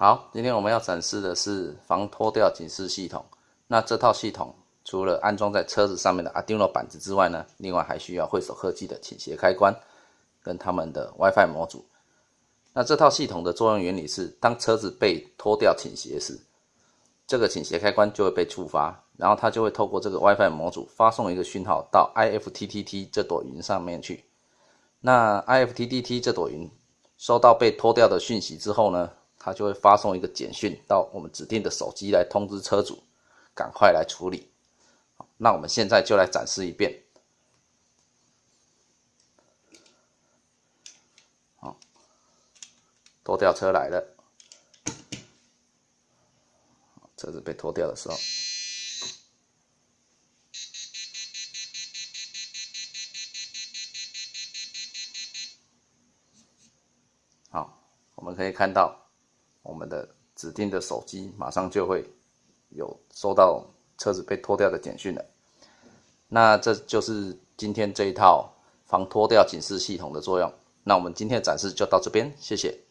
好，今天我们要展示的是防脱掉警示系统。那这套系统除了安装在车子上面的 Arduino 板子之外呢，另外还需要会手科技的倾斜开关跟他们的 WiFi 模组。那这套系统的作用原理是，当车子被脱掉倾斜时，这个倾斜开关就会被触发，然后它就会透过这个 WiFi 模组发送一个讯号到 IFTTT 这朵云上面去。那 IFTTT 这朵云收到被脱掉的讯息之后呢？它就会发送一个简讯到我们指定的手机来通知车主，赶快来处理。那我们现在就来展示一遍。好，拖吊车来了，车子被拖掉的时候，好，我们可以看到。我们的指定的手机马上就会有收到车子被拖掉的简讯了。那这就是今天这一套防脱掉警示系统的作用。那我们今天的展示就到这边，谢谢。